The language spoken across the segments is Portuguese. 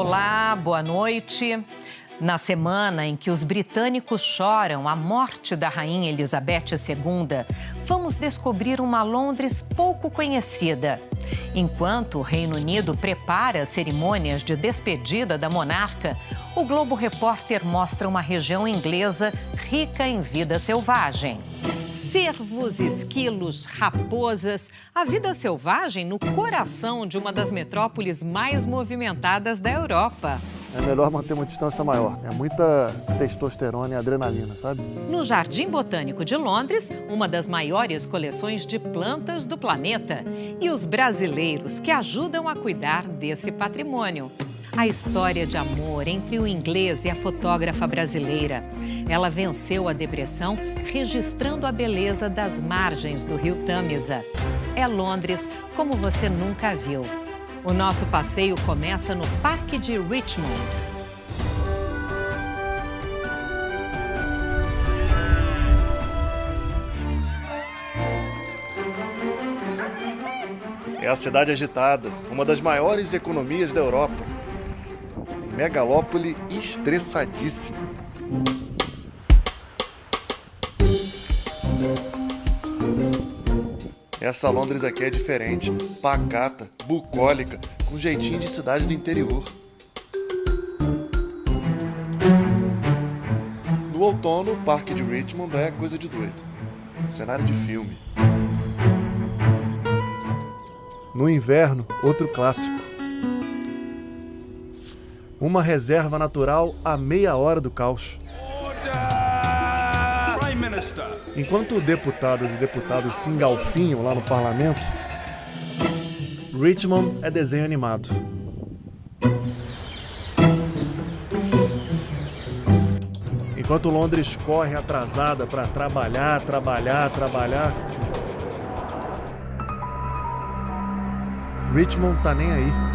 Olá, boa noite. Na semana em que os britânicos choram a morte da rainha Elizabeth II, vamos descobrir uma Londres pouco conhecida. Enquanto o Reino Unido prepara cerimônias de despedida da monarca, o Globo Repórter mostra uma região inglesa rica em vida selvagem cervos, esquilos, raposas, a vida selvagem no coração de uma das metrópoles mais movimentadas da Europa. É melhor manter uma distância maior. É muita testosterona e adrenalina, sabe? No Jardim Botânico de Londres, uma das maiores coleções de plantas do planeta. E os brasileiros que ajudam a cuidar desse patrimônio a história de amor entre o inglês e a fotógrafa brasileira. Ela venceu a depressão registrando a beleza das margens do rio Tâmisa. É Londres como você nunca viu. O nosso passeio começa no Parque de Richmond. É a cidade agitada, uma das maiores economias da Europa megalópole estressadíssima. Essa Londres aqui é diferente, pacata, bucólica, com jeitinho de cidade do interior. No outono, o Parque de Richmond é coisa de doido. Cenário de filme. No inverno, outro clássico uma reserva natural a meia hora do caos. Enquanto deputadas e deputados se engalfinham lá no parlamento, Richmond é desenho animado. Enquanto Londres corre atrasada para trabalhar, trabalhar, trabalhar, Richmond tá nem aí.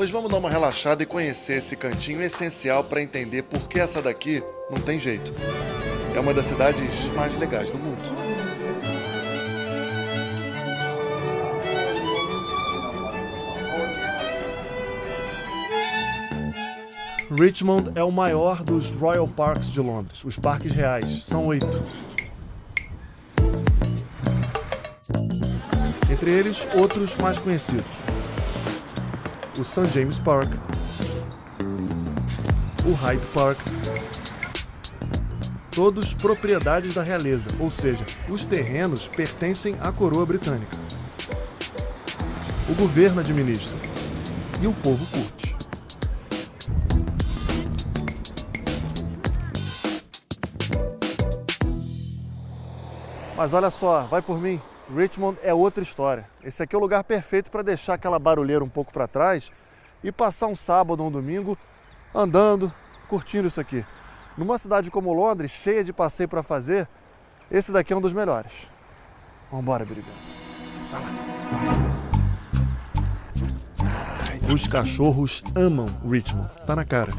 Pois vamos dar uma relaxada e conhecer esse cantinho essencial para entender por que essa daqui não tem jeito. É uma das cidades mais legais do mundo. Richmond é o maior dos Royal Parks de Londres, os parques reais. São oito. Entre eles, outros mais conhecidos o St. James Park, o Hyde Park, todos propriedades da realeza, ou seja, os terrenos pertencem à coroa britânica. O governo administra e o povo curte. Mas olha só, vai por mim. Richmond é outra história. Esse aqui é o lugar perfeito para deixar aquela barulheira um pouco para trás e passar um sábado ou um domingo andando, curtindo isso aqui. Numa cidade como Londres, cheia de passeio para fazer, esse daqui é um dos melhores. Vamos embora. Vai. Os cachorros amam Richmond. Tá na cara.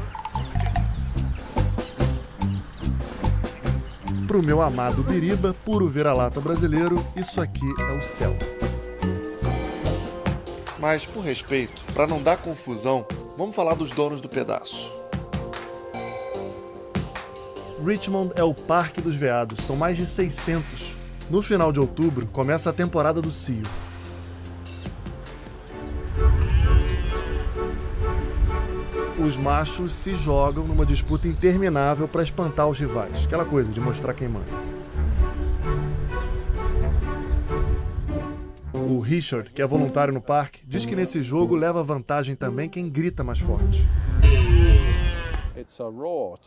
Para o meu amado Biriba, puro vira-lata brasileiro, isso aqui é o céu. Mas, por respeito, para não dar confusão, vamos falar dos donos do pedaço. Richmond é o Parque dos Veados, são mais de 600. No final de outubro, começa a temporada do cio. Os machos se jogam numa disputa interminável para espantar os rivais. Aquela coisa de mostrar quem manda. O Richard, que é voluntário no parque, diz que nesse jogo leva vantagem também quem grita mais forte.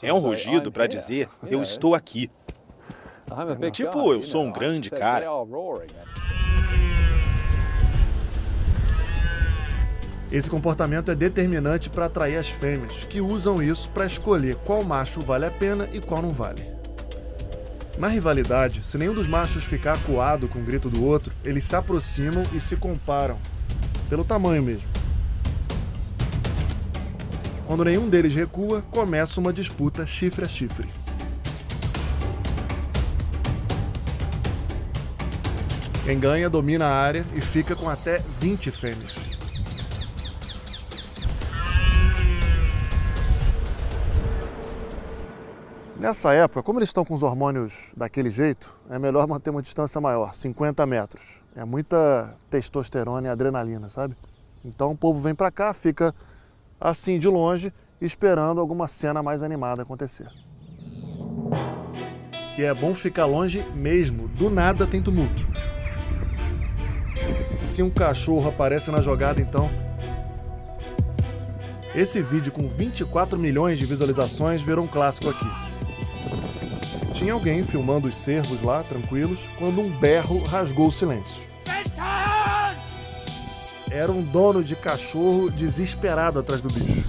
É um rugido para dizer eu estou aqui. Tipo, eu sou um grande cara. Esse comportamento é determinante para atrair as fêmeas, que usam isso para escolher qual macho vale a pena e qual não vale. Na rivalidade, se nenhum dos machos ficar acuado com o grito do outro, eles se aproximam e se comparam, pelo tamanho mesmo. Quando nenhum deles recua, começa uma disputa chifre a chifre. Quem ganha domina a área e fica com até 20 fêmeas. Nessa época, como eles estão com os hormônios daquele jeito, é melhor manter uma distância maior, 50 metros. É muita testosterona e adrenalina, sabe? Então o povo vem para cá, fica assim de longe, esperando alguma cena mais animada acontecer. E é bom ficar longe mesmo, do nada tem tumulto. Se um cachorro aparece na jogada, então. Esse vídeo com 24 milhões de visualizações virou um clássico aqui. Tinha alguém filmando os cervos lá, tranquilos, quando um berro rasgou o silêncio. Era um dono de cachorro desesperado atrás do bicho.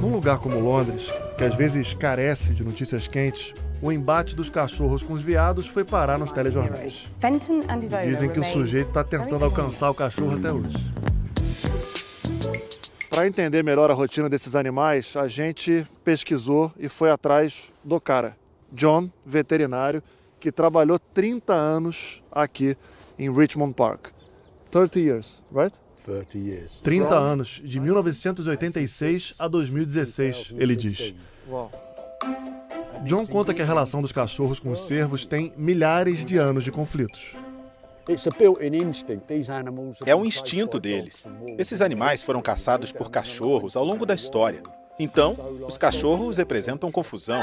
Num lugar como Londres, que às vezes carece de notícias quentes, o embate dos cachorros com os veados foi parar nos telejornais. Dizem que o sujeito está tentando alcançar o cachorro até hoje. Para entender melhor a rotina desses animais, a gente pesquisou e foi atrás do cara, John, veterinário, que trabalhou 30 anos aqui em Richmond Park. 30 years, right? 30 years. 30 anos, de 1986 a 2016, ele diz. John conta que a relação dos cachorros com os cervos tem milhares de anos de conflitos. É um instinto deles. Esses animais foram caçados por cachorros ao longo da história. Então, os cachorros representam confusão.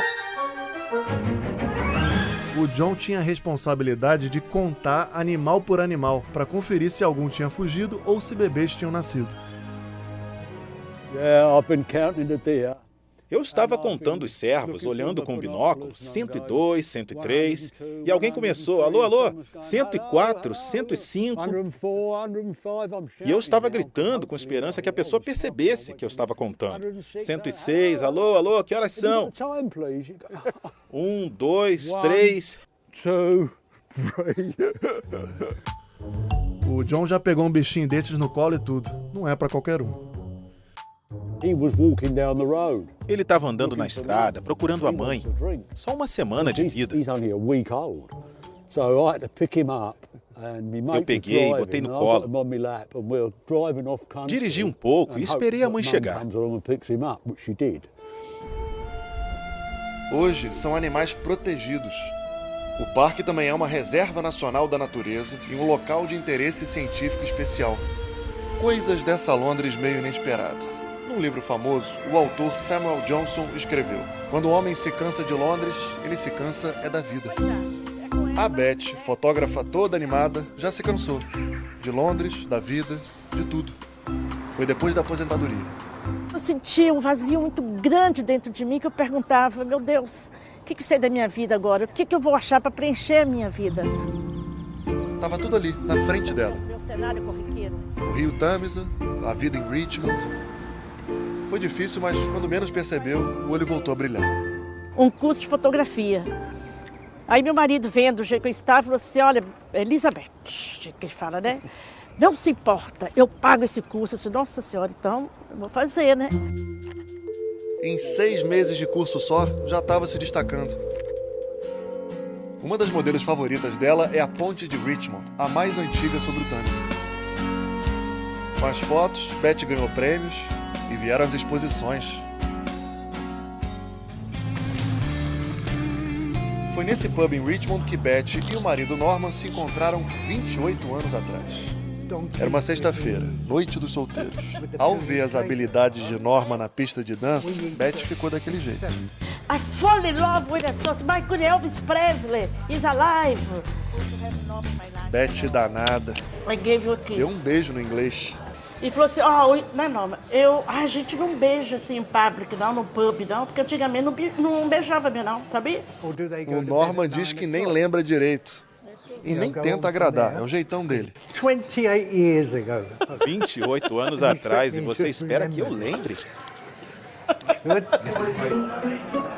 O John tinha a responsabilidade de contar animal por animal para conferir se algum tinha fugido ou se bebês tinham nascido. Yeah, I've been counting the deer. Eu estava contando os servos, olhando com o binóculo, 102, 103, e alguém começou, alô, alô, 104, 105. E eu estava gritando com esperança que a pessoa percebesse que eu estava contando. 106, alô, alô, que horas são? Um, dois, três. O John já pegou um bichinho desses no colo e tudo. Não é para qualquer um. Ele estava andando na estrada, procurando a mãe. Só uma semana de vida. Eu peguei e botei no colo. Dirigi um pouco e esperei a mãe chegar. Hoje são animais protegidos. O parque também é uma reserva nacional da natureza e um local de interesse científico especial. Coisas dessa Londres meio inesperada. Num livro famoso, o autor Samuel Johnson escreveu: Quando o homem se cansa de Londres, ele se cansa é da vida. A Beth, fotógrafa toda animada, já se cansou. De Londres, da vida, de tudo. Foi depois da aposentadoria. Eu sentia um vazio muito grande dentro de mim que eu perguntava: meu Deus, o que, que sei da minha vida agora? O que, que eu vou achar para preencher a minha vida? Tava tudo ali, na frente dela. Meu cenário corriqueiro. O rio Tamisa, a vida em Richmond, foi difícil, mas quando menos percebeu, o olho voltou a brilhar. Um curso de fotografia. Aí meu marido, vendo o jeito que eu estava, falou assim, olha, Elizabeth, que ele fala, né? Não se importa, eu pago esse curso. Eu disse, nossa senhora, então eu vou fazer, né? Em seis meses de curso só, já estava se destacando. Uma das modelos favoritas dela é a Ponte de Richmond, a mais antiga sobre o Tâmisa. Com as fotos, Beth ganhou prêmios vieram as exposições. Foi nesse pub em Richmond que Beth e o marido Norman se encontraram 28 anos atrás. Era uma sexta-feira, noite dos solteiros. Ao ver as habilidades de Norma na pista de dança, Beth ficou daquele jeito. I fall in love with a song. Michael Elvis Presley is alive. Beth danada. I gave you a kiss. Deu um beijo no inglês. E falou assim, ó, oh, não, não, eu, a gente não beija assim em público, não, no pub, não, porque antigamente não, não beijava mesmo, não, sabia? O Norman diz que nem lembra direito. E nem tenta agradar, é o jeitão dele. 28 anos atrás e você espera que eu lembre?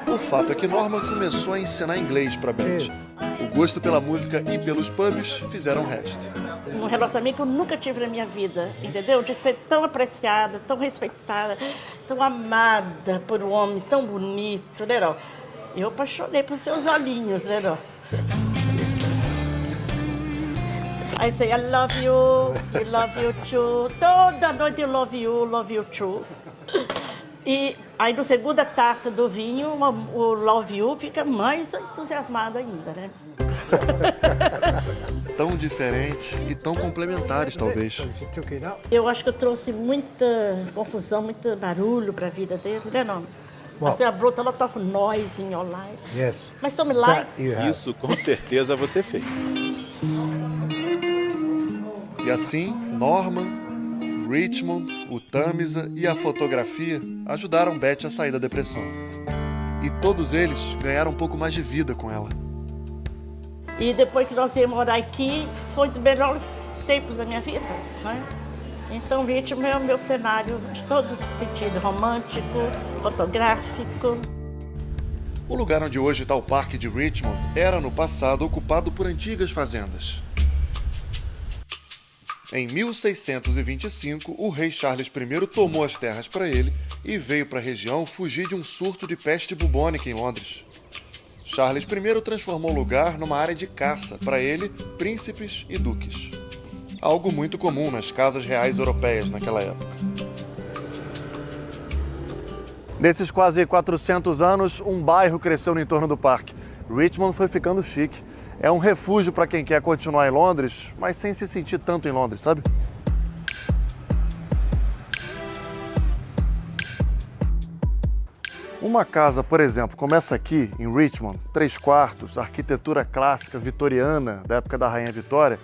O fato é que Norman começou a ensinar inglês para Beth. O gosto pela música e pelos pubs fizeram o resto um relacionamento que eu nunca tive na minha vida, entendeu? De ser tão apreciada, tão respeitada, tão amada por um homem tão bonito, né? Não? Eu apaixonei por seus olhinhos, né? Não? I say, I love you, I love you too. Toda noite eu love you, love you too. E aí, na segunda taça do vinho, o love you fica mais entusiasmado ainda, né? tão diferentes e tão complementares, talvez. Eu acho que eu trouxe muita confusão, muito barulho para a vida dele, né, não? Well, I brought a lot of noise in your life. Yes. Mas some light. Isso com certeza você fez. E assim, Norman, Richmond, o Tamisa e a fotografia ajudaram Beth a sair da depressão. E todos eles ganharam um pouco mais de vida com ela. E depois que nós viemos morar aqui, foi dos melhores tempos da minha vida, né? Então, Richmond é o meu cenário de todo sentido, romântico, fotográfico. O lugar onde hoje está o Parque de Richmond era, no passado, ocupado por antigas fazendas. Em 1625, o rei Charles I tomou as terras para ele e veio para a região fugir de um surto de peste bubônica em Londres. Charles I transformou o lugar numa área de caça para ele, príncipes e duques. Algo muito comum nas casas reais europeias naquela época. Nesses quase 400 anos, um bairro cresceu no entorno do parque. Richmond foi ficando chique é um refúgio para quem quer continuar em Londres, mas sem se sentir tanto em Londres, sabe? Uma casa, por exemplo, começa aqui, em Richmond, três quartos, arquitetura clássica vitoriana da época da Rainha Vitória,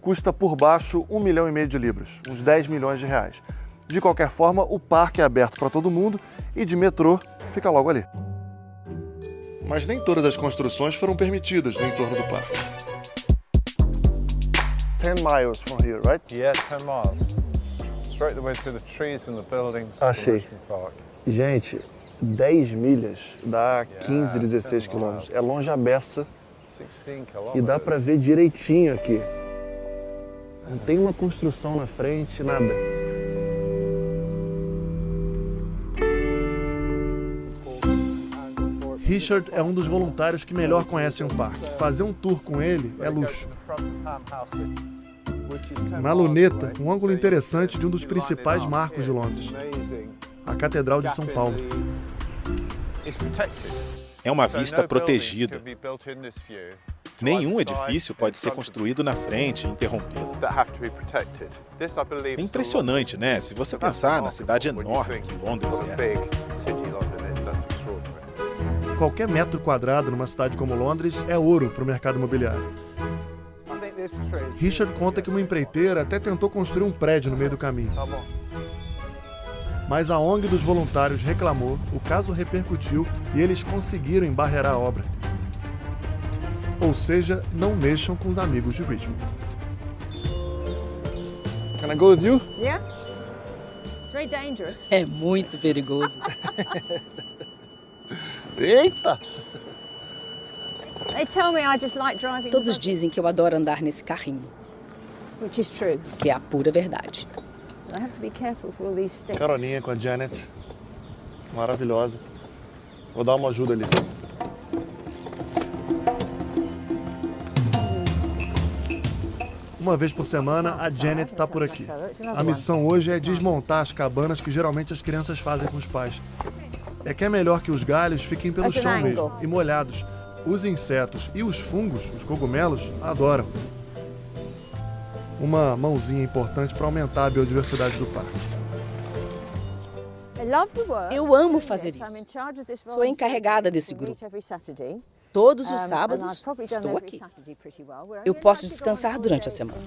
custa por baixo um milhão e meio de libras, uns 10 milhões de reais. De qualquer forma, o parque é aberto para todo mundo e de metrô fica logo ali mas nem todas as construções foram permitidas no entorno do parque. 10 miles from here, right? Yeah, 10 miles. Straight the way through the trees and the buildings Achei. Gente, 10 milhas dá 15, 16 quilômetros. É longe a beça. E dá para ver direitinho aqui. Não tem uma construção na frente, nada. Richard é um dos voluntários que melhor conhecem o parque. Fazer um tour com ele é luxo. Na luneta, um ângulo interessante de um dos principais marcos de Londres, a Catedral de São Paulo. É uma vista protegida. Nenhum edifício pode ser construído na frente e interrompê-la. É impressionante, né? Se você pensar na cidade enorme que Londres é. Qualquer metro quadrado numa cidade como Londres é ouro para o mercado imobiliário. Richard conta que uma empreiteira até tentou construir um prédio no meio do caminho. Mas a ONG dos voluntários reclamou, o caso repercutiu e eles conseguiram embarrear a obra. Ou seja, não mexam com os amigos de Richmond. Can I go with you? Yeah. It's very dangerous. É muito perigoso. Eita! Todos dizem que eu adoro andar nesse carrinho. Que é a pura verdade. Caroninha com a Janet. Maravilhosa. Vou dar uma ajuda ali. Uma vez por semana, a Janet está por aqui. A missão hoje é desmontar as cabanas que geralmente as crianças fazem com os pais é que é melhor que os galhos fiquem pelo chão mesmo e molhados. Os insetos e os fungos, os cogumelos, adoram. Uma mãozinha importante para aumentar a biodiversidade do parque. Eu amo fazer isso. Sou encarregada desse grupo. Todos os sábados estou aqui. Eu posso descansar durante a semana.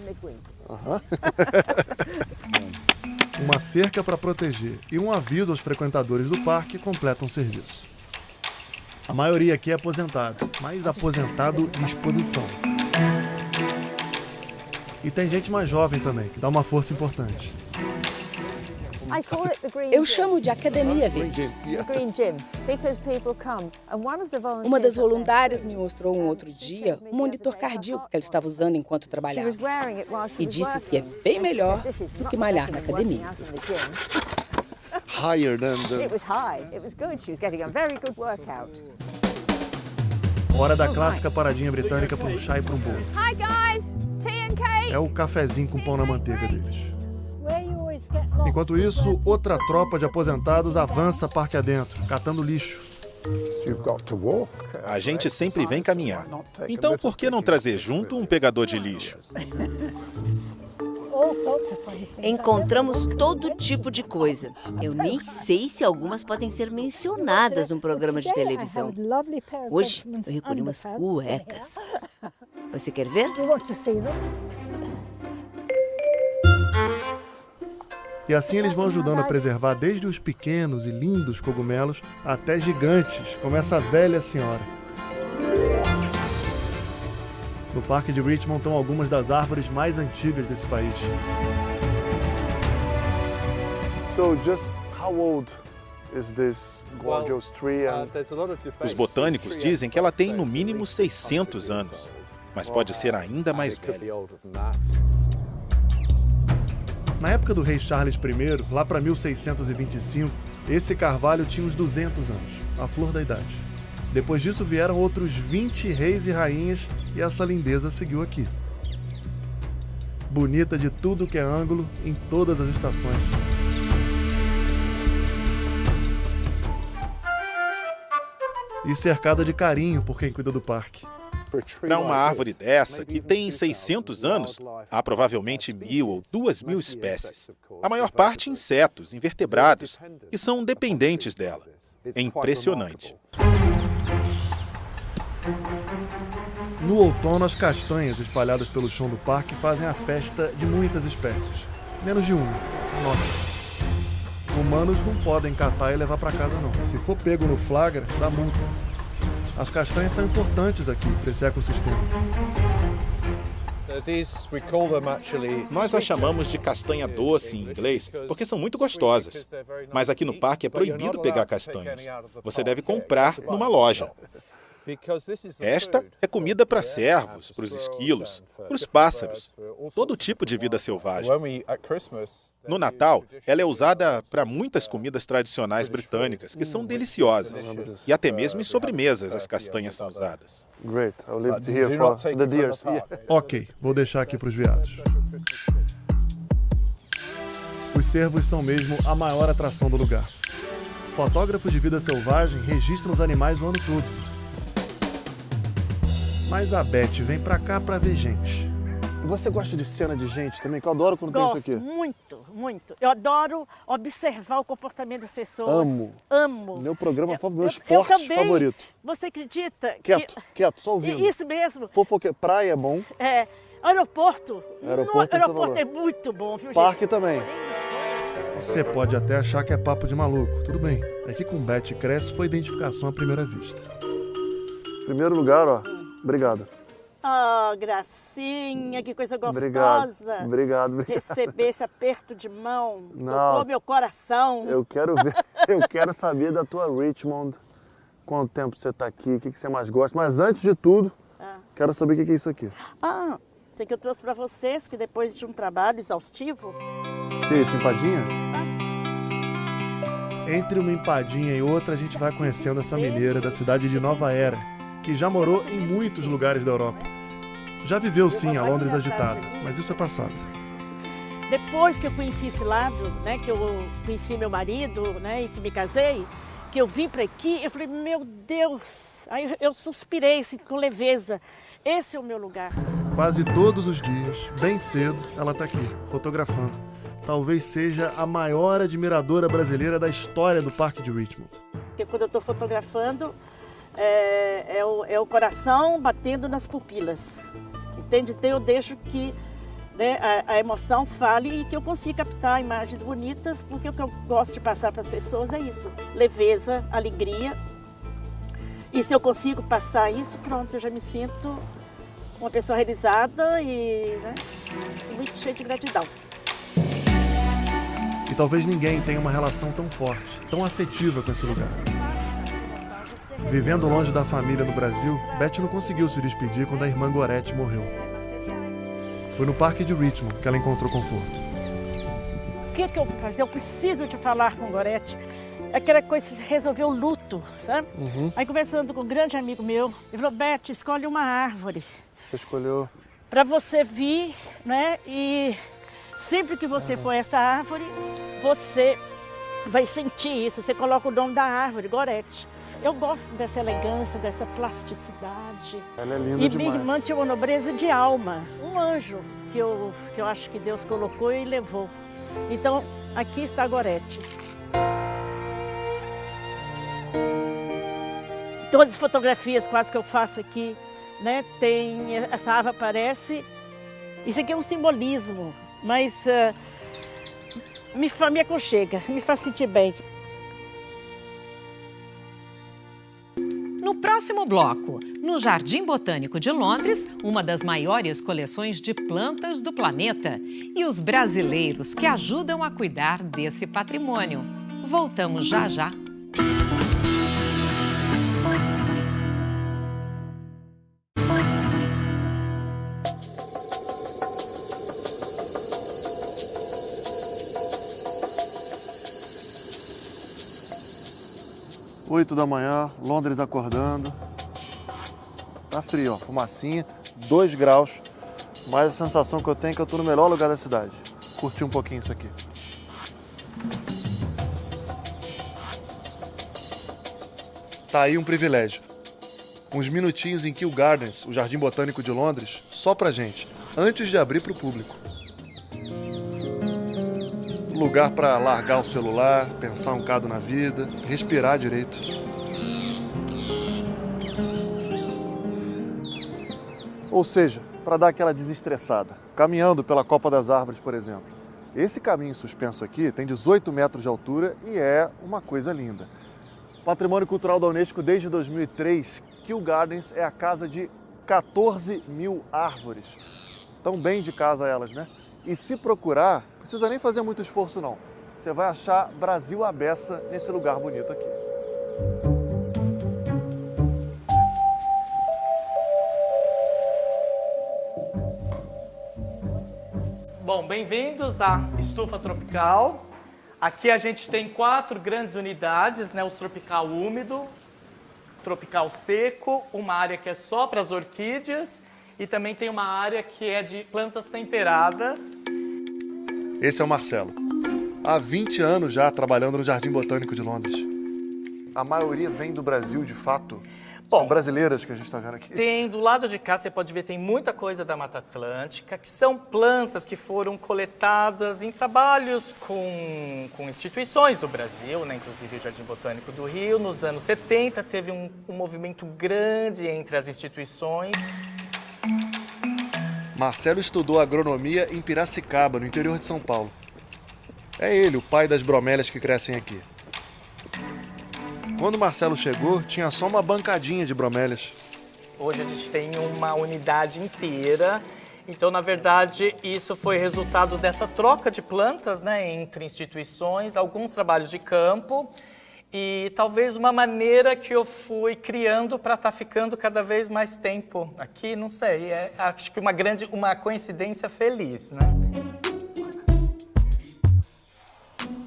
uma cerca para proteger e um aviso aos frequentadores do parque completam o serviço. A maioria aqui é aposentado, mas aposentado de exposição. E tem gente mais jovem também, que dá uma força importante. Eu chamo de Academia Verde. Uma das voluntárias me mostrou um outro dia um monitor cardíaco que ela estava usando enquanto trabalhava. E disse que é bem melhor do que malhar na academia. Higher than the... It was high. It was good. She was getting a very good workout. Hora da clássica paradinha britânica para um chá e para um bolo. Hi guys, tea and cake. É o cafezinho com pão na manteiga deles. Enquanto isso, outra tropa de aposentados avança parque adentro, catando lixo. A gente sempre vem caminhar. Então por que não trazer junto um pegador de lixo? Encontramos todo tipo de coisa. Eu nem sei se algumas podem ser mencionadas num programa de televisão. Hoje eu recolhi umas cuecas. Você quer ver? E assim eles vão ajudando a preservar desde os pequenos e lindos cogumelos até gigantes, como essa velha senhora. No Parque de Richmond estão algumas das árvores mais antigas desse país. So just how old is this gorgeous tree and Os botânicos dizem que ela tem no mínimo 600 anos, mas pode ser ainda mais velha. Na época do rei Charles I, lá para 1625, esse carvalho tinha uns 200 anos, a flor da idade. Depois disso vieram outros 20 reis e rainhas e essa lindeza seguiu aqui. Bonita de tudo que é ângulo, em todas as estações. E cercada de carinho por quem cuida do parque. Para uma árvore dessa, que tem 600 anos, há provavelmente mil ou duas mil espécies. A maior parte insetos, invertebrados, que são dependentes dela. É impressionante. No outono, as castanhas espalhadas pelo chão do parque fazem a festa de muitas espécies. Menos de uma. Nossa. Humanos não podem catar e levar para casa não. Se for pego no flagra, dá multa. As castanhas são importantes aqui para esse ecossistema. Nós as chamamos de castanha doce em inglês porque são muito gostosas. Mas aqui no parque é proibido pegar castanhas. Você deve comprar numa loja. Esta é comida para cervos, para os esquilos, para os pássaros, todo tipo de vida selvagem. No Natal, ela é usada para muitas comidas tradicionais britânicas, que são deliciosas. E até mesmo em sobremesas as castanhas são usadas. Great. I'll leave it here for the deers. Yeah. Ok, vou deixar aqui para os veados. Os cervos são mesmo a maior atração do lugar. Fotógrafos de vida selvagem registram os animais o ano todo. Mas a Beth vem pra cá pra ver gente. Você gosta de cena de gente também? Que eu adoro quando Gosto, tem isso aqui. muito, muito. Eu adoro observar o comportamento das pessoas. Amo. Amo. Meu programa favorito, meu Eu- esporte eu também. favorito. Você acredita Quieto, que... quieto, só ouvindo. Isso mesmo. Fofoque... Praia é bom, É, aeroporto. Aeroporto, No, esse aeroporto é muito bom, viu, parque gente? também. Você pode até achar que é papo de maluco, tudo bem. É que com Beth Cresce foi identificação à primeira vista. Primeiro lugar, ó. Obrigado. Ah, gracinha, que coisa Obrigado. gostosa. Obrigado. obrigado. Receber esse aperto de mão. Não. Tocou meu coração. Eu quero ver, eu quero saber da tua Richmond. Quanto tempo você tá aqui, o que, que você mais gosta. Mas antes de tudo, Ah. quero saber o que, que é isso aqui. Ah, tem que eu trouxe para vocês que depois de um trabalho exaustivo, Que é isso, empadinha? Entre uma empadinha e outra, a gente vai conhecendo essa mineira da cidade de Nova Era, que já morou em muitos lugares da Europa. Já viveu sim a Londres agitada, mas isso é passado. depois que eu conheci esse lado, né, que eu conheci meu marido, né, e que me casei, que eu vim para aqui, eu falei, meu Deus, aí eu- eu suspirei assim, com leveza. Esse é o meu lugar. Quase todos os dias, bem cedo, ela está aqui, fotografando. Talvez seja a maior admiradora brasileira da história do Parque de Richmond. Porque quando eu estou fotografando, é, é o, é o coração batendo nas pupilas. Entende? Então eu deixo que né, a, a emoção fale e que eu consiga captar imagens bonitas, porque o que eu gosto de passar para as pessoas é isso: leveza, alegria. E se eu consigo passar isso, pronto, eu já me sinto uma pessoa realizada e né, muito cheia de gratidão. E talvez ninguém tenha uma relação tão forte, tão afetiva com esse lugar. Vivendo longe da família no Brasil, Beth não conseguiu se despedir quando a irmã Gorete morreu. Foi no Parque de Richmond que ela encontrou conforto. O que, que eu vou fazer? Eu preciso de falar com o Gorete. Aquela coisa de resolver o luto. sabe? Uhum. Aí conversando com um grande amigo meu, ele falou, Beth, escolhe uma árvore. Você escolheu? Para você vir, né? E sempre que você uhum. for essa árvore, você vai sentir isso. Você coloca o nome da árvore, Gorete. Eu gosto dessa elegância, dessa plasticidade. Ela é linda e demais. E minha irmã tinha uma nobreza de alma. Um anjo que eu, que eu acho que Deus colocou e levou. Então, aqui está a Gorete. Todas as fotografias quase que eu faço aqui, né, tem, essa árvore aparece. Isso aqui é um simbolismo, mas uh, me, me aconchega, me faz sentir bem. Próximo bloco, no Jardim Botânico de Londres, uma das maiores coleções de plantas do planeta e os brasileiros que ajudam a cuidar desse patrimônio. Voltamos já já. Oito da manhã, Londres acordando. Tá frio, ó, fumacinha, 2 graus. Mas a sensação que eu tenho é que eu tô no melhor lugar da cidade. Curti um pouquinho isso aqui. Tá aí um privilégio. Uns minutinhos em Kew Gardens, o Jardim Botânico de Londres, só pra gente, antes de abrir pro público. Lugar para largar o celular, pensar um bocado na vida, respirar direito. Ou seja, para dar aquela desestressada, caminhando pela Copa das Árvores, por exemplo. Esse caminho suspenso aqui tem 18 metros de altura e é uma coisa linda. Patrimônio Cultural da Unesco desde 2003, Kew Gardens é a casa de 14 mil árvores. Tão bem de casa elas, né? E se procurar, precisa nem fazer muito esforço não. Você vai achar Brasil à beça nesse lugar bonito aqui. Bom, bem-vindos à Estufa Tropical. Aqui a gente tem quatro grandes unidades, né? O tropical úmido, tropical seco, uma área que é só para as orquídeas e também tem uma área que é de plantas temperadas. Esse é o Marcelo. Há 20 anos já trabalhando no Jardim Botânico de Londres. A maioria vem do Brasil, de fato. Bom, são brasileiras que a gente está vendo aqui. Tem, do lado de cá, você pode ver, tem muita coisa da Mata Atlântica, que são plantas que foram coletadas em trabalhos com, com instituições do Brasil, né? inclusive o Jardim Botânico do Rio. Nos anos 70, teve um, um movimento grande entre as instituições Marcelo estudou agronomia em Piracicaba, no interior de São Paulo. É ele, o pai das bromélias que crescem aqui. Quando Marcelo chegou, tinha só uma bancadinha de bromélias. Hoje a gente tem uma unidade inteira. Então, na verdade, isso foi resultado dessa troca de plantas né, entre instituições, alguns trabalhos de campo e talvez uma maneira que eu fui criando para estar tá ficando cada vez mais tempo aqui, não sei, é, acho que uma grande, uma coincidência feliz, né?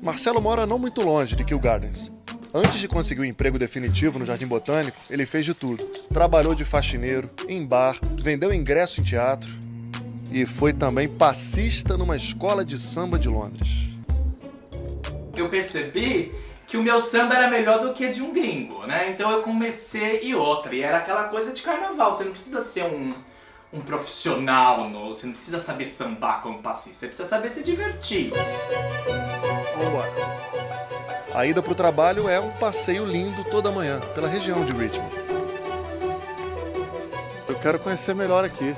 Marcelo mora não muito longe de Kew Gardens. Antes de conseguir o um emprego definitivo no Jardim Botânico, ele fez de tudo. Trabalhou de faxineiro, em bar, vendeu ingresso em teatro e foi também passista numa escola de samba de Londres. Eu percebi que o meu samba era melhor do que de um gringo, né? Então eu comecei e outra, e era aquela coisa de carnaval, você não precisa ser um, um profissional, no, você não precisa saber sambar como passista, você precisa saber se divertir. Vambora. A ida pro trabalho é um passeio lindo toda manhã, pela região de Richmond. Eu quero conhecer melhor aqui.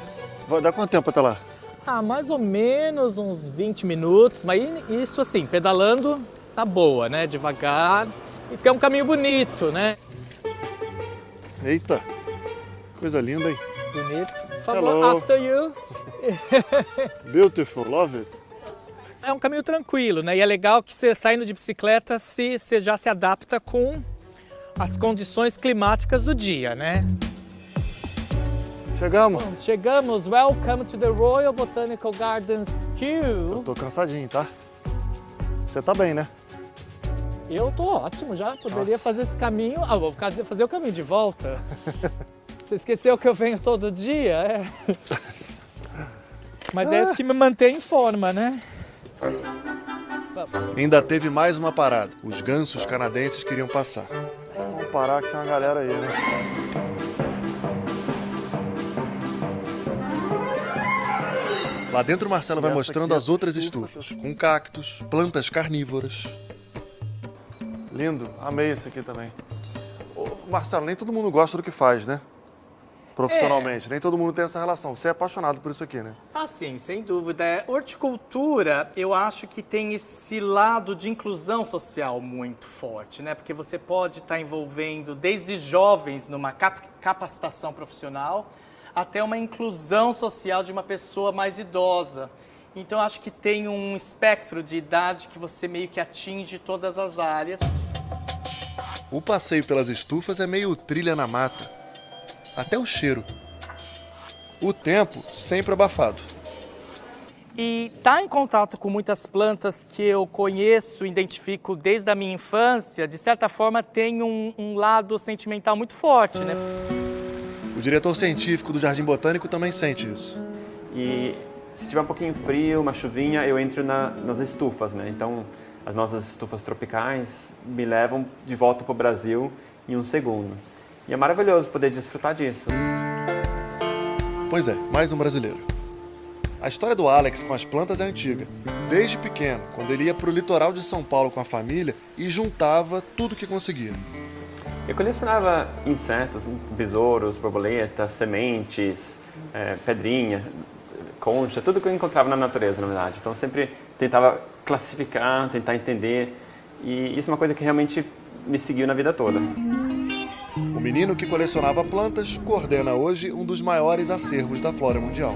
Vai dar quanto tempo até lá? Ah, mais ou menos uns 20 minutos, mas isso assim, pedalando tá boa, né? Devagar. E porque é um caminho bonito, né? Eita, coisa linda, hein? Bonito. Favor, after you. Beautiful, love it. É um caminho tranquilo, né? E é legal que você saindo de bicicleta, se, você já se adapta com as condições climáticas do dia, né? Chegamos. Bom, chegamos. Welcome to the Royal Botanical Gardens Kew. Eu tô cansadinho, tá? Você tá bem, né? Eu tô ótimo já, poderia Nossa. fazer esse caminho. Ah, vou fazer o caminho de volta. Você esqueceu que eu venho todo dia? É. Mas é isso que me mantém em forma, né? Ainda teve mais uma parada. Os gansos canadenses queriam passar. Vamos parar que tem uma galera aí, né? Lá dentro, Marcelo vai mostrando as outras estufas, com cactos, plantas carnívoras. Lindo, amei esse aqui também. Ô, Marcelo, nem todo mundo gosta do que faz, né? profissionalmente. É. Nem todo mundo tem essa relação. Você é apaixonado por isso aqui, né? Ah, sim, sem dúvida. É, horticultura, eu acho que tem esse lado de inclusão social muito forte, né? Porque você pode estar envolvendo desde jovens numa capacitação profissional até uma inclusão social de uma pessoa mais idosa. Então, acho que tem um espectro de idade que você meio que atinge todas as áreas. O passeio pelas estufas é meio trilha na mata até o cheiro. O tempo sempre abafado. E estar tá em contato com muitas plantas que eu conheço, identifico desde a minha infância, de certa forma tem um, um lado sentimental muito forte, né? O diretor científico do Jardim Botânico também sente isso. E se tiver um pouquinho frio, uma chuvinha, eu entro na, nas estufas, né? Então, as nossas estufas tropicais me levam de volta para o Brasil em um segundo. E é maravilhoso poder desfrutar disso. Pois é, mais um brasileiro. A história do Alex com as plantas é antiga. Desde pequeno, quando ele ia para o litoral de São Paulo com a família e juntava tudo que conseguia. Eu colecionava insetos, besouros, borboletas, sementes, é, pedrinha, concha, tudo que eu encontrava na natureza, na verdade. Então eu sempre tentava classificar, tentar entender. E isso é uma coisa que realmente me seguiu na vida toda. O menino que colecionava plantas coordena hoje um dos maiores acervos da flora mundial.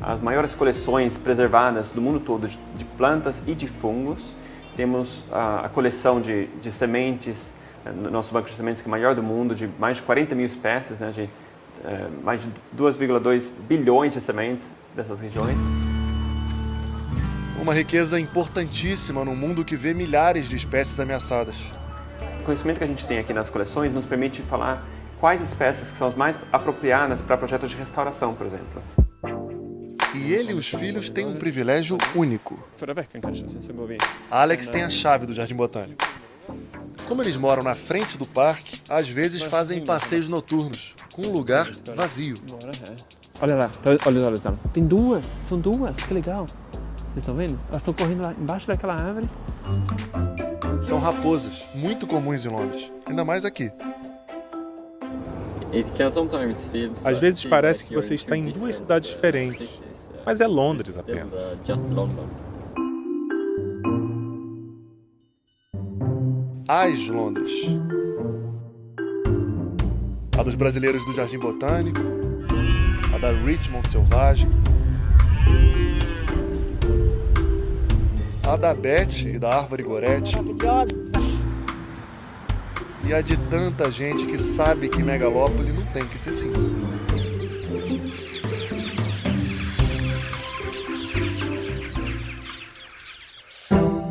As maiores coleções preservadas do mundo todo de plantas e de fungos. Temos a, coleção de, de sementes, eh, nosso banco de sementes que é o maior do mundo, de mais de 40 mil espécies, né, de é, mais de 2,2 bilhões de sementes dessas regiões. Uma riqueza importantíssima num mundo que vê milhares de espécies ameaçadas. O conhecimento que a gente tem aqui nas coleções nos permite falar quais espécies que são as mais apropriadas para projetos de restauração, por exemplo. E ele e os filhos têm um privilégio único. Alex tem a chave do Jardim Botânico. Como eles moram na frente do parque, às vezes fazem passeios noturnos, com um lugar vazio. Olha lá, olha, olha, olha. Tem duas, são duas, que legal. Vocês estão vendo? Elas estão correndo lá embaixo daquela árvore. São raposas, muito comuns em Londres, ainda mais aqui. Às vezes parece que você está em duas cidades diferentes, mas é Londres apenas. As Londres. A dos brasileiros do Jardim Botânico, a da Richmond Selvagem, a da Beth e da Árvore Gorete. E a de tanta gente que sabe que Megalópole não tem que ser cinza.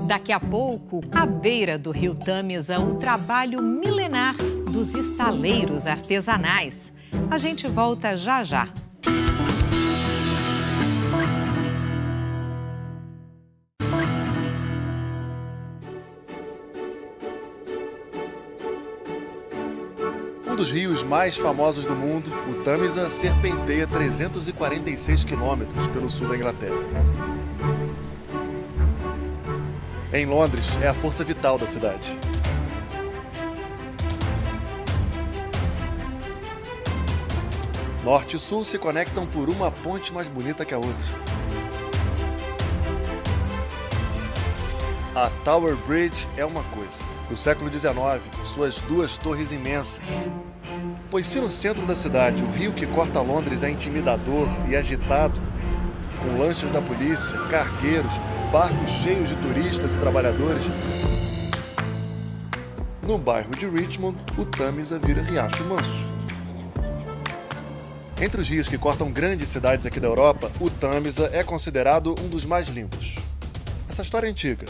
Daqui a pouco, à beira do rio Tamisa, um trabalho milenar dos estaleiros artesanais. A gente volta já já. dos rios mais famosos do mundo, o Tamisa serpenteia 346 quilômetros pelo sul da Inglaterra. Em Londres, é a força vital da cidade. Norte e sul se conectam por uma ponte mais bonita que a outra. A Tower Bridge é uma coisa. Do século XIX, suas duas torres imensas, Pois se no centro da cidade o rio que corta Londres é intimidador e agitado, com lanchas da polícia, cargueiros, barcos cheios de turistas e trabalhadores, no bairro de Richmond, o Tamisa vira Riacho Manso. Entre os rios que cortam grandes cidades aqui da Europa, o Tamisa é considerado um dos mais limpos. Essa história é antiga.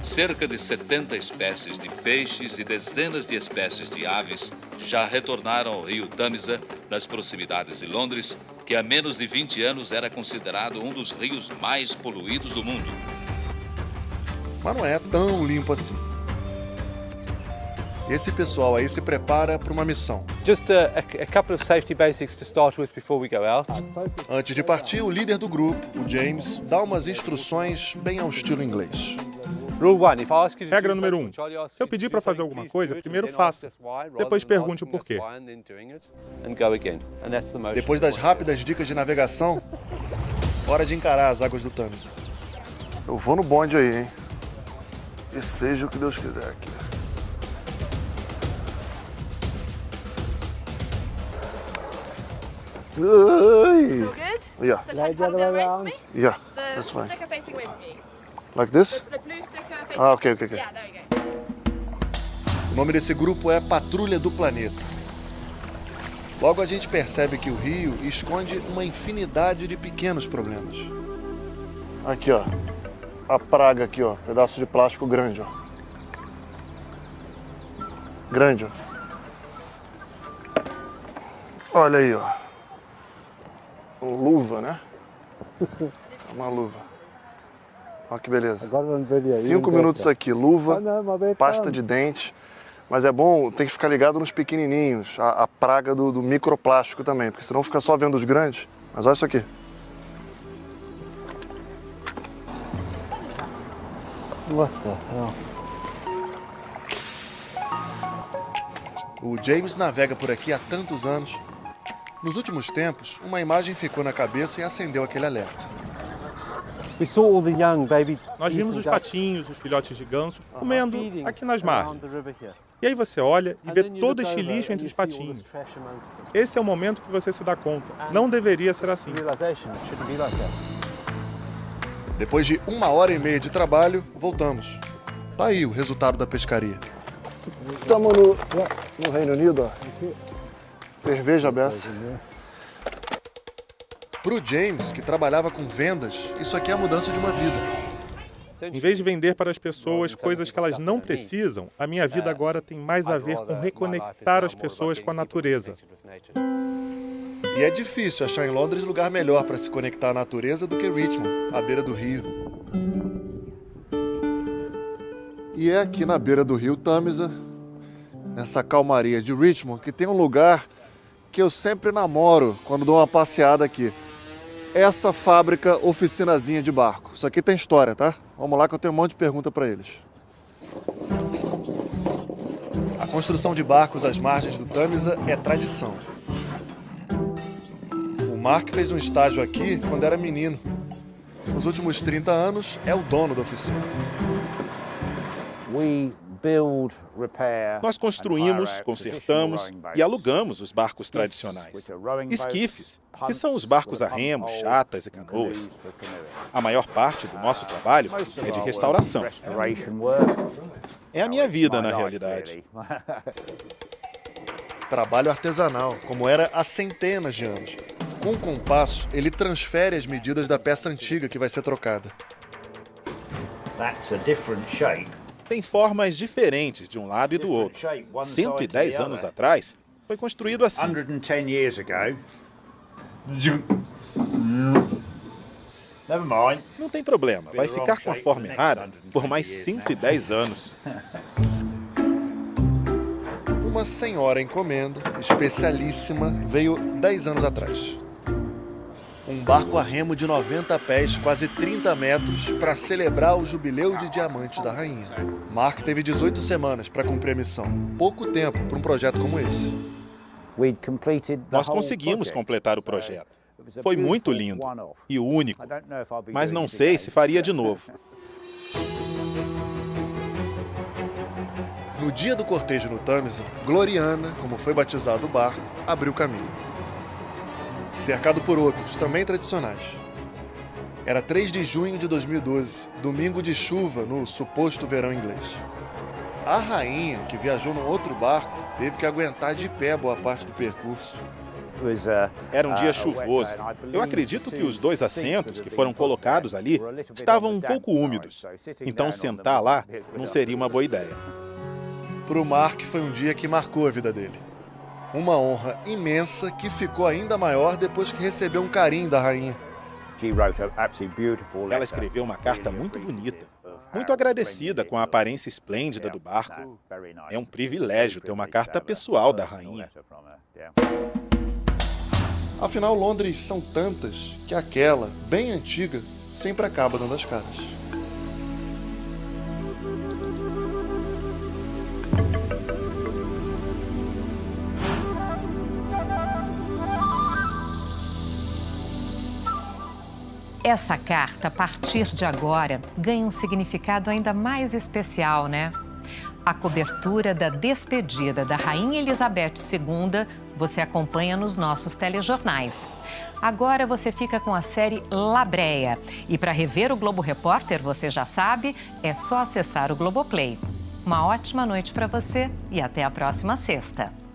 cerca de 70 espécies de peixes e dezenas de espécies de aves já retornaram ao rio Tamisa, nas proximidades de Londres, que há menos de 20 anos era considerado um dos rios mais poluídos do mundo. Mas não é tão limpo assim. Esse pessoal aí se prepara para uma missão. Just a, a, couple of safety basics to start with before we go out. Antes de partir, o líder do grupo, o James, dá umas instruções bem ao estilo inglês. Regra número 1. Um. Se eu pedir para fazer alguma coisa, primeiro faça. Depois pergunte o porquê. Depois das rápidas dicas de navegação, hora de encarar as águas do Tâmisa. Eu vou no bonde aí, hein? E seja o que Deus quiser aqui. It's all good? Yeah. So turn the other way around. Yeah, The that's fine. sticker facing away from you. Like this? The blue sticker facing Ah, ok, ok, ok. Yeah, there we go. O nome desse grupo é Patrulha do Planeta. Logo a gente percebe que o rio esconde uma infinidade de pequenos problemas. Aqui, ó. A praga aqui, ó. Pedaço de plástico grande, ó. Grande, ó. Olha aí, ó. Luva, né? É uma luva. Olha que beleza. Cinco minutos aqui, luva, pasta de dente. Mas é bom, tem que ficar ligado nos pequenininhos, a, a praga do, do microplástico também, porque senão fica só vendo os grandes. Mas olha isso aqui. What the hell? O James navega por aqui há tantos anos. Nos últimos tempos, uma imagem ficou na cabeça e acendeu aquele alerta. Nós vimos os patinhos, os filhotes de ganso, comendo aqui nas margens. E aí você olha e vê todo este lixo entre os patinhos. Esse é o momento que você se dá conta. Não deveria ser assim. Depois de uma hora e meia de trabalho, voltamos. Tá aí o resultado da pescaria. Estamos no, no Reino Unido, ó. Cerveja beça. Pro James, que trabalhava com vendas, isso aqui é a mudança de uma vida. Em vez de vender para as pessoas coisas que elas não precisam, a minha vida agora tem mais a ver com reconectar as pessoas com a natureza. E é difícil achar em Londres lugar melhor para se conectar à natureza do que Richmond, à beira do rio. E é aqui na beira do rio Tamisa, nessa calmaria de Richmond, que tem um lugar que eu sempre namoro quando dou uma passeada aqui. Essa fábrica oficinazinha de barco. Isso aqui tem história, tá? Vamos lá que eu tenho um monte de pergunta para eles. A construção de barcos às margens do Tamisa é tradição. O Mark fez um estágio aqui quando era menino. Nos últimos 30 anos, é o dono da oficina. Nós construímos, consertamos e alugamos os barcos tradicionais. Esquifes, que são os barcos a remo, chatas e canoas. A maior parte do nosso trabalho é de restauração. É a minha vida, na realidade. Trabalho artesanal, como era há centenas de anos. Com o compasso, ele transfere as medidas da peça antiga que vai ser trocada. That's a different shape tem formas diferentes de um lado e do outro. 110 anos atrás, foi construído assim. Não tem problema, vai ficar com a forma errada por mais 110 anos. Uma senhora encomenda, especialíssima, veio 10 anos atrás um barco a remo de 90 pés, quase 30 metros, para celebrar o jubileu de diamante da rainha. Mark teve 18 semanas para cumprir a missão. Pouco tempo para um projeto como esse. Nós conseguimos completar o projeto. Foi muito lindo e único, mas não sei se faria de novo. No dia do cortejo no Tamisa, Gloriana, como foi batizado o barco, abriu caminho cercado por outros, também tradicionais. Era 3 de junho de 2012, domingo de chuva no suposto verão inglês. A rainha, que viajou num outro barco, teve que aguentar de pé boa parte do percurso. Era um dia chuvoso. Eu acredito que os dois assentos que foram colocados ali estavam um pouco úmidos. Então sentar lá não seria uma boa ideia. Para o Mark foi um dia que marcou a vida dele. Uma honra imensa que ficou ainda maior depois que recebeu um carinho da rainha. Ela escreveu uma carta muito bonita, muito agradecida com a aparência esplêndida do barco. É um privilégio ter uma carta pessoal da rainha. Afinal, Londres são tantas que aquela, bem antiga, sempre acaba dando as caras. Essa carta, a partir de agora, ganha um significado ainda mais especial, né? A cobertura da despedida da Rainha Elizabeth II você acompanha nos nossos telejornais. Agora você fica com a série Labreia. E para rever o Globo Repórter, você já sabe, é só acessar o Globoplay. Uma ótima noite para você e até a próxima sexta.